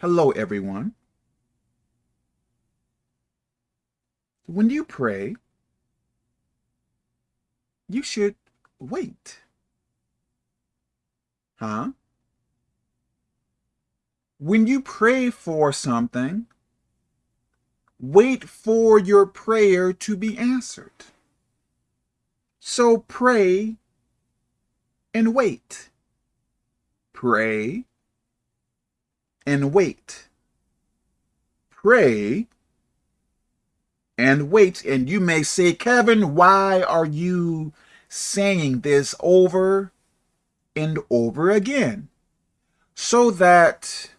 Hello, everyone. When you pray, you should wait. Huh? When you pray for something, wait for your prayer to be answered. So pray and wait. Pray and wait. Pray and wait. And you may say, Kevin, why are you saying this over and over again? So that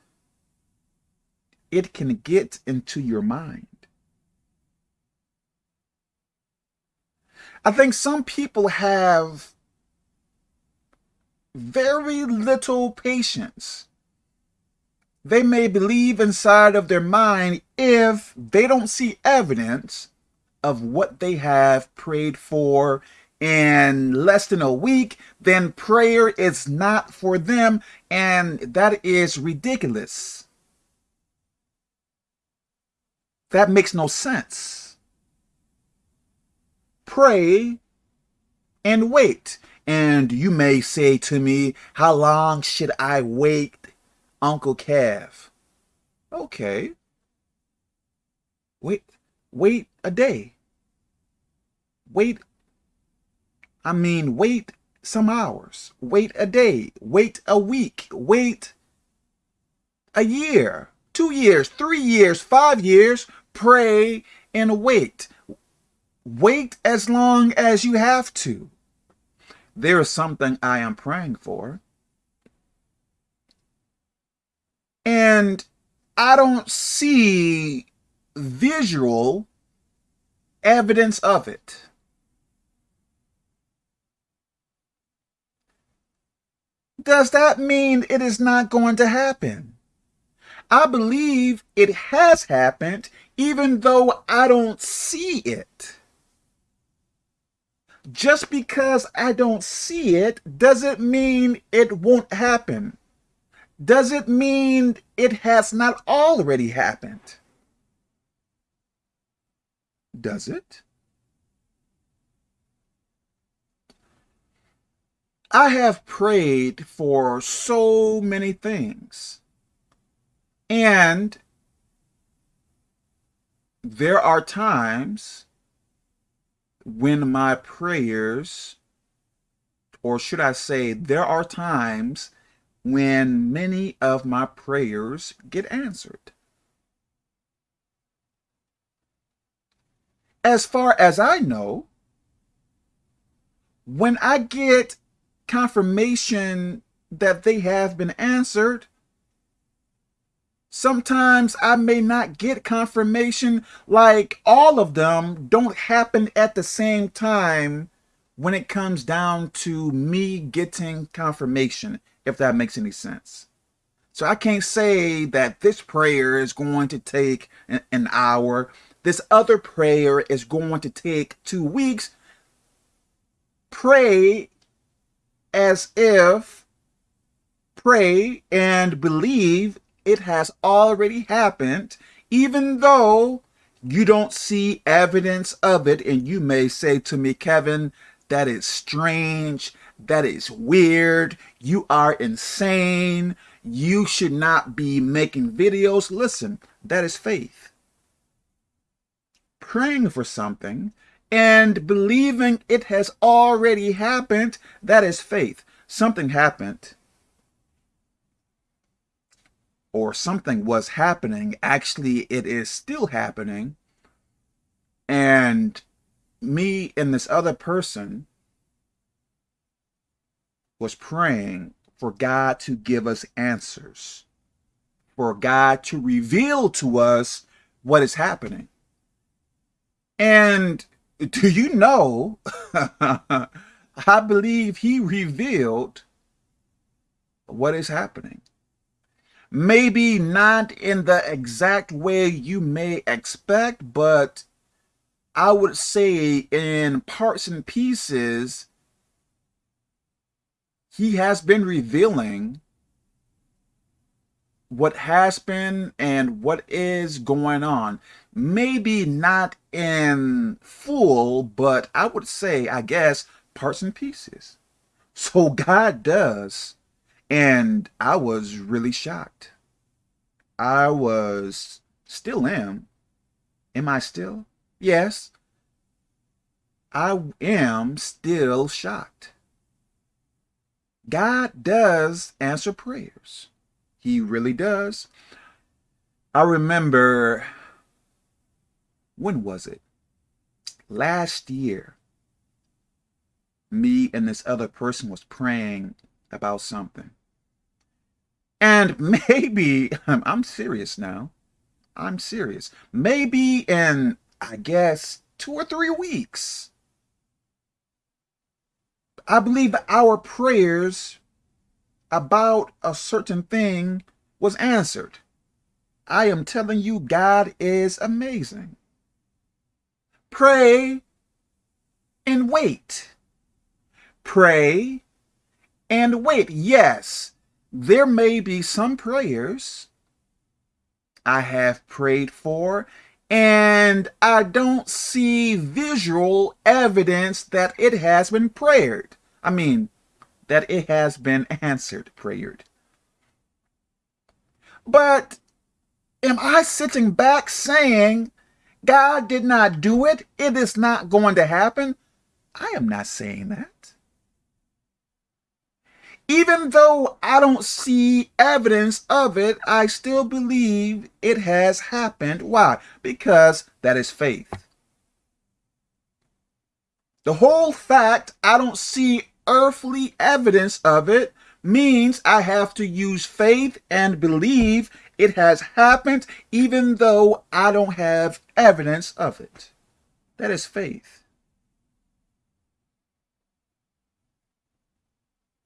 it can get into your mind. I think some people have very little patience. They may believe inside of their mind if they don't see evidence of what they have prayed for in less than a week, then prayer is not for them, and that is ridiculous. That makes no sense. Pray and wait. And you may say to me, how long should I wait, Uncle Kev? Okay. Wait, wait a day. Wait, I mean, wait some hours. Wait a day. Wait a week. Wait a year, two years, three years, five years. Pray and wait. Wait as long as you have to there is something I am praying for. And I don't see visual evidence of it. Does that mean it is not going to happen? I believe it has happened even though I don't see it just because I don't see it doesn't mean it won't happen. Does it mean it has not already happened? Does it? I have prayed for so many things. And there are times when my prayers, or should I say, there are times when many of my prayers get answered. As far as I know, when I get confirmation that they have been answered, Sometimes I may not get confirmation like all of them don't happen at the same time when it comes down to me getting confirmation, if that makes any sense. So I can't say that this prayer is going to take an hour. This other prayer is going to take two weeks. Pray as if, pray and believe it has already happened, even though you don't see evidence of it. And you may say to me, Kevin, that is strange. That is weird. You are insane. You should not be making videos. Listen, that is faith. Praying for something and believing it has already happened, that is faith. Something happened or something was happening. Actually, it is still happening. And me and this other person was praying for God to give us answers, for God to reveal to us what is happening. And do you know, I believe he revealed what is happening. Maybe not in the exact way you may expect, but I would say in parts and pieces, he has been revealing what has been and what is going on. Maybe not in full, but I would say, I guess, parts and pieces. So God does. And I was really shocked. I was, still am. Am I still? Yes. I am still shocked. God does answer prayers. He really does. I remember, when was it? Last year, me and this other person was praying about something. And maybe, I'm serious now. I'm serious. Maybe in, I guess, two or three weeks, I believe our prayers about a certain thing was answered. I am telling you, God is amazing. Pray and wait. Pray and wait. Yes, there may be some prayers I have prayed for and I don't see visual evidence that it has been prayed. I mean, that it has been answered, prayed. But am I sitting back saying, God did not do it, it is not going to happen? I am not saying that. Even though I don't see evidence of it, I still believe it has happened. Why? Because that is faith. The whole fact I don't see earthly evidence of it means I have to use faith and believe it has happened even though I don't have evidence of it. That is faith.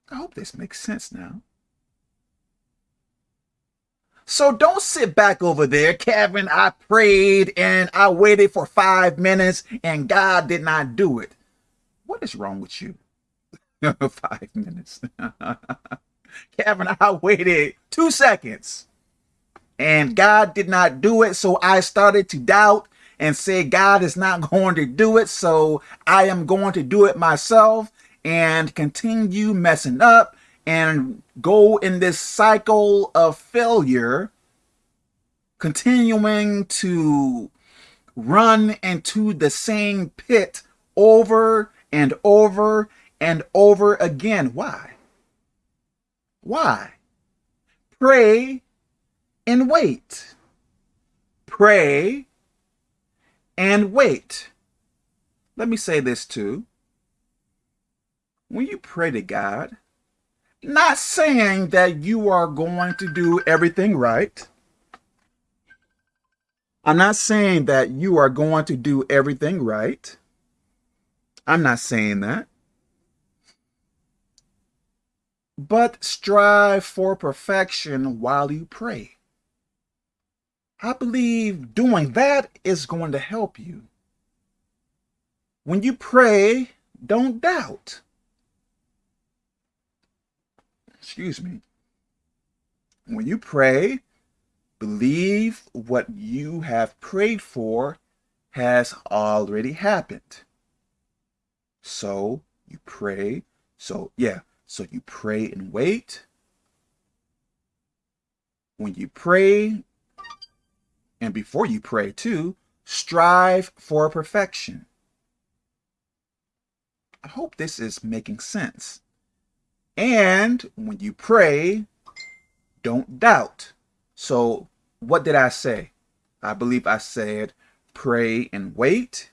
I hope this makes sense now. So don't sit back over there, Kevin. I prayed and I waited for five minutes and God did not do it. What is wrong with you? Five minutes. Kevin, I waited two seconds and God did not do it. So I started to doubt and say, God is not going to do it. So I am going to do it myself and continue messing up and go in this cycle of failure, continuing to run into the same pit over and over and over again. Why? Why? Pray and wait. Pray and wait. Let me say this too. When you pray to God, not saying that you are going to do everything right. I'm not saying that you are going to do everything right. I'm not saying that but strive for perfection while you pray. I believe doing that is going to help you. When you pray, don't doubt. Excuse me. When you pray, believe what you have prayed for has already happened. So you pray. So yeah, so you pray and wait. When you pray, and before you pray too, strive for perfection. I hope this is making sense. And when you pray, don't doubt. So what did I say? I believe I said pray and wait.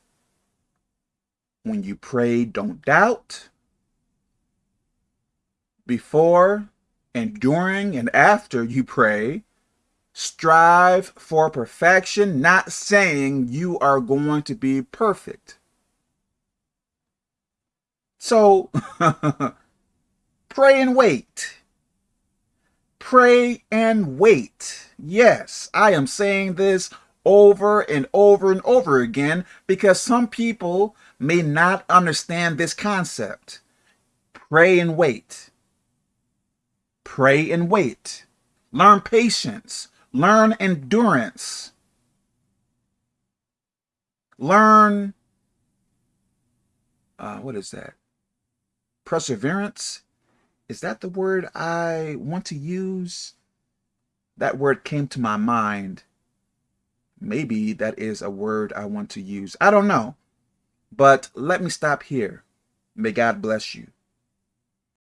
When you pray, don't doubt before and during and after you pray, strive for perfection, not saying you are going to be perfect. So, pray and wait. Pray and wait. Yes, I am saying this over and over and over again because some people may not understand this concept. Pray and wait. Pray and wait. learn patience, learn endurance, learn, uh, what is that? Perseverance. Is that the word I want to use? That word came to my mind. Maybe that is a word I want to use. I don't know. But let me stop here. May God bless you.